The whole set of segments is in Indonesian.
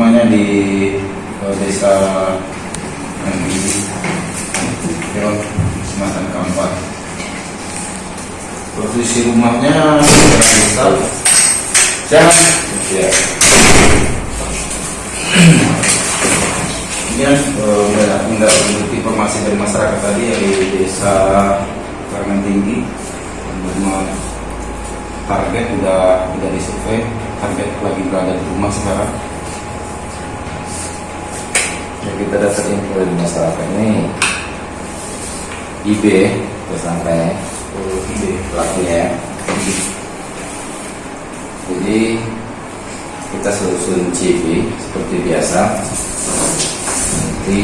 rumahnya di eh, desa Nanggili, Keron, Sumatera Kampar. Posisi rumahnya desa Jangan. Ya. Ini udah udah menurut informasi dari masyarakat tadi yang di desa Karangan Tinggi rumah target udah udah disurvey target lagi berada di rumah sekarang Ya, kita dapat info dari masyarakat ini IB tersangkanya Oh, ide pelakunya jadi kita susun CV seperti biasa. Nanti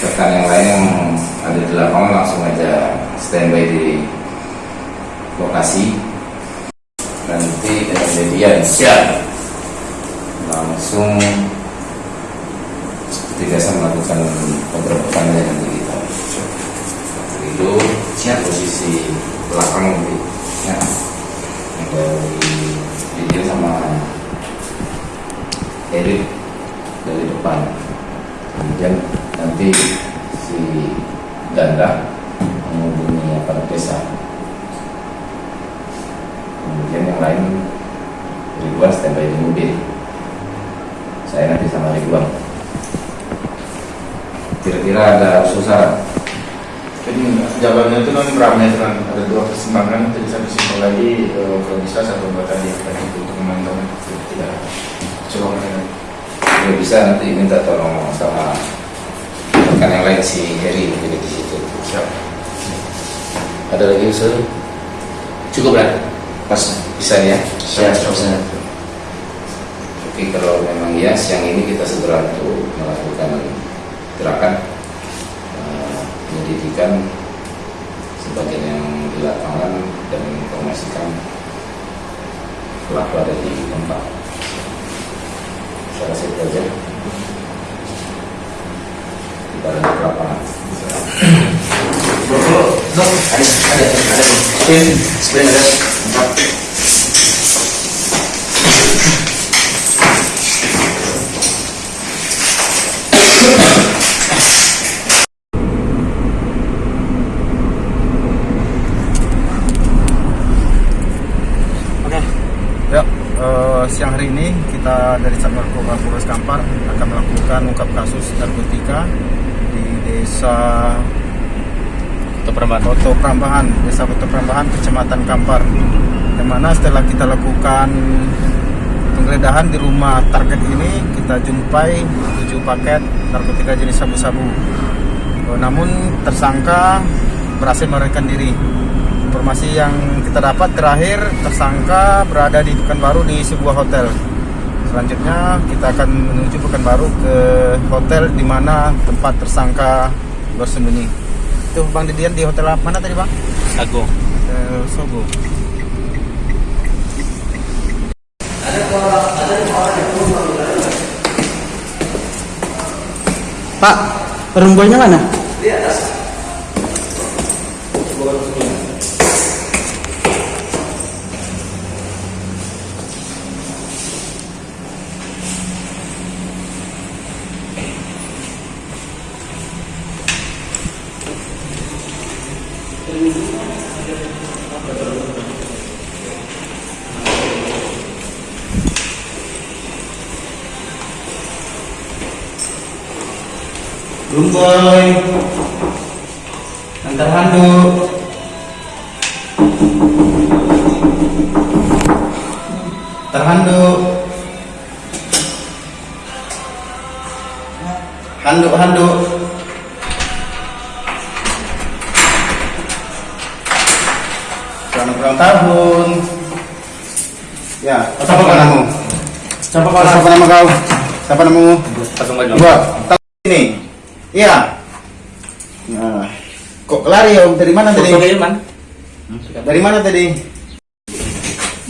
rekan yang lain yang ada di lapangan langsung aja standby di lokasi. Nanti kejadian siap langsung biasa melakukan penggerbekan nanti kita. Itu siap posisi belakang nanti ya. Yang dari video sama edit dari depan. Kemudian nanti si ganda menghubungi aparat desa. Kemudian yang lain Ridwan standby di mobil. Saya nanti sama Ridwan kira-kira ada saran jadi jalannya itu kan meter kan ada dua keseimbangan jadi satu simpel lagi eh, kalau bisa satu dua tadi tadi itu untuk memantau tidak coba Kalau bisa nanti minta tolong sama rekan yang lain si Heri mungkin di situ. siap Ada lagi usul? Cukup kan? Pas bisa ya? Siap, siap. bisa. Oke kalau memang ya siang ini kita segera untuk melakukan gerakan eh, penyelidikan sebagian yang di lapangan dan menginformasikan pelaku ada di tempat. Saya rasa itu aja. Kita lanjut ke lapangan. Dok, ada, ada, ada. Tim, sebenarnya ada. Empat. Oke. Ya, eh, siang hari ini kita dari Satpol PP Polres Kampar akan melakukan ungkap kasus narkotika di desa Koto Prambahan, desa Koto Prambahan, kecamatan Kampar. Yang mana setelah kita lakukan penggeledahan di rumah target ini, kita jumpai 7 paket narkotika jenis sabu-sabu. Eh, Namun tersangka berhasil melarikan diri. Informasi yang kita dapat terakhir tersangka berada di Pekanbaru di sebuah hotel. Selanjutnya kita akan menuju Pekanbaru ke hotel di mana tempat tersangka bersembunyi. Itu Bang Didian di hotel mana tadi Bang? Agung. Hotel Sogo. Pak, perempuannya mana? Lumboy. Antar handuk. Antar handuk. Handuk, handuk. Selamat ulang tahun. Ya, siapa namamu? Siapa kau? Siapa nama kau? Siapa namamu? Pasang baju. Dua. Ini. Iya. Nah. Kok lari om? Dari mana tadi? Foto man. Dari mana tadi?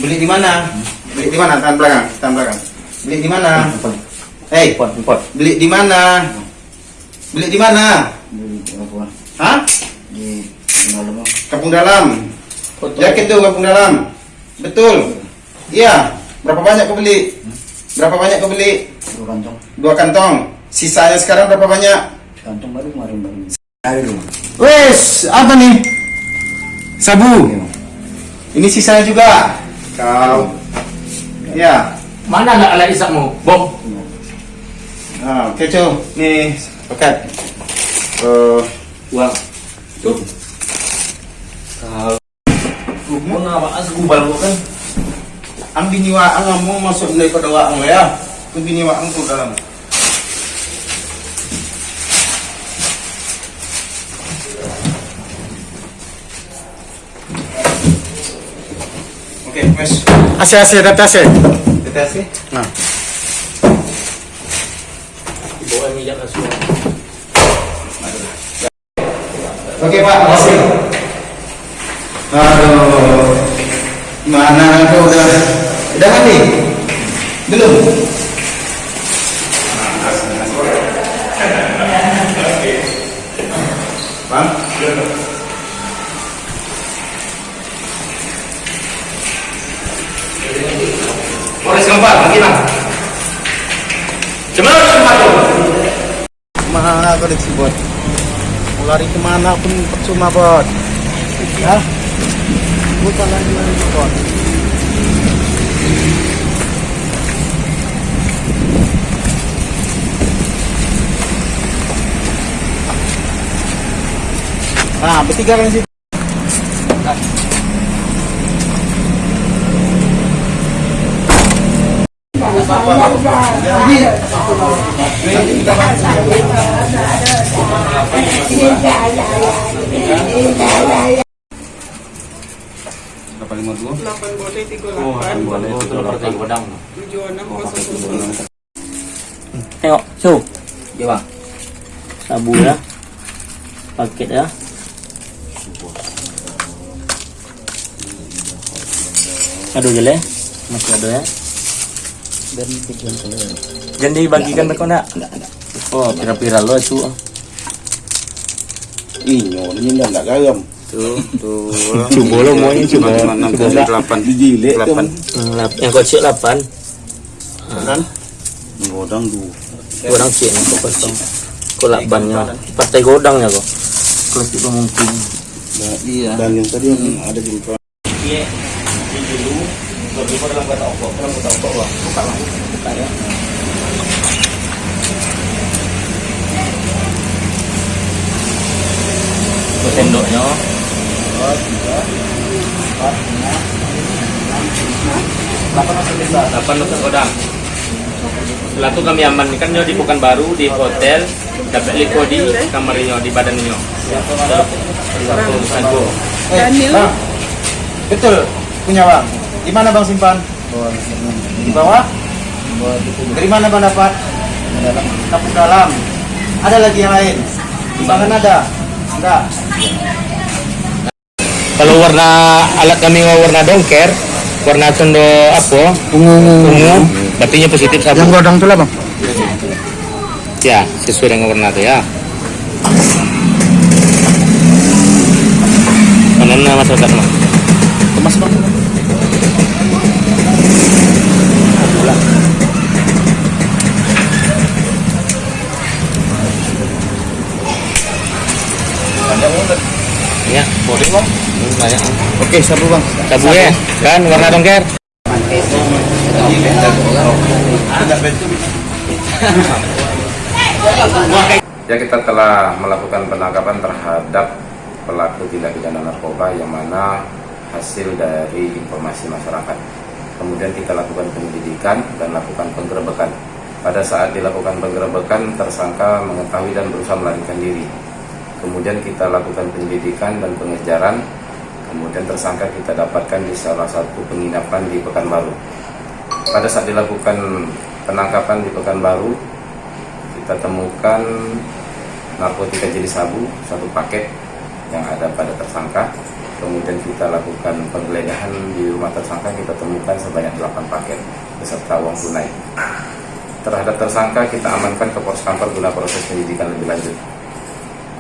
Beli di mana? Beli di mana? Tangan belakang, tangan belakang. Beli di mana? Hei, empat. beli di mana? Beli di mana? Hah? Di malam Kampung Dalam. Yakin tuh Kampung Dalam? Betul. Iya. Berapa banyak kau beli? Berapa banyak kau beli? Dua kantong. Dua kantong. Sisanya sekarang berapa banyak? Kantong baru kemarin baru. Ada dulu. Wes, apa nih? Sabu. Ini sisanya juga. Kau. Ya. Mana anak alat isakmu? Bom. Nah, kecoh. Nih, paket. Eh, Uang. Tuh. Kalau Mengapa asgubal kok kan? ang biniwaan nga mo masuk ipadawaan mo ya. Kung biniwaan ko dalam. Oke, mas. Asih-asih adaptasi. Deteksi. Nah. Di bawah minyak asua. Oke Pak, makasih. Aduh, mana tuh udah udah mandi? Belum. Bot? Mau lari ke mana pun percuma bot. Ya, bukan lari lari bot. Nah, bertiga kan sih. Berapa lima dua? 8 boleh 38 Oh, boleh itu partai godang. 76 Tengok, su. Ya bang. Sabu ya. Paket ya. Aduh jele. Masih ada ya. Dan tujuan saya. Jangan dibagikan ke kau nak? Oh, pira-pira lo su. Inyo, ini enggak enggak garam. Tuh, tuh. Coba lo mau ini coba. Delapan. Dijilek delapan. Hmm, lap- Yang kecil 8. Kan? Ngodang dua. Godang cik ni kau kosong. Kau lakbannya. Partai godangnya kau. Kalau tidak mungkin. Iya. Dan yang tadi yang ada di depan. Iya. Ini dulu. Lebih pada dalam kata okok, dalam kata okok lah. Buka lah, buka ya. Sendoknya. Delapan untuk godang. Setelah itu kami amankan nyo di Pekanbaru di hotel dapat liko di kamarnya di badannya. Satu satu. Daniel. Bang, betul punya bang. Di mana bang simpan? Di bawah? Dari mana bang dapat? Kapuk dalam. Ada lagi yang lain? Timbangan ada? Enggak. Kalau warna alat kami warna dongker, warna condo apa? Ungu. Ungu. Berarti positif sabu. godang tu lah bang. Ya, sesuai dengan warna itu ya. Mana mah? Kemas bang. Bang. Oke, sabu bang. Sabu ya, kan warna dongker. Ya kita telah melakukan penangkapan terhadap pelaku tindak pidana narkoba yang mana hasil dari informasi masyarakat. Kemudian kita lakukan penyelidikan dan lakukan penggerebekan. Pada saat dilakukan penggerebekan, tersangka mengetahui dan berusaha melarikan diri. Kemudian kita lakukan penyelidikan dan pengejaran. Kemudian tersangka kita dapatkan di salah satu penginapan di Pekanbaru. Pada saat dilakukan penangkapan di Pekanbaru, kita temukan narkotika jenis sabu satu paket yang ada pada tersangka kemudian kita lakukan penggeledahan di rumah tersangka kita temukan sebanyak 8 paket beserta uang tunai terhadap tersangka kita amankan ke pos kantor guna proses penyidikan lebih lanjut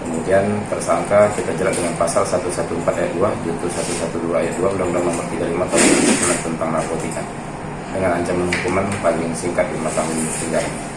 kemudian tersangka kita jerat dengan pasal 114 ayat 2 junto 112 ayat 2 Undang-Undang nomor 35 tahun 2009 tentang narkotika dengan ancaman hukuman paling singkat lima tahun penjara.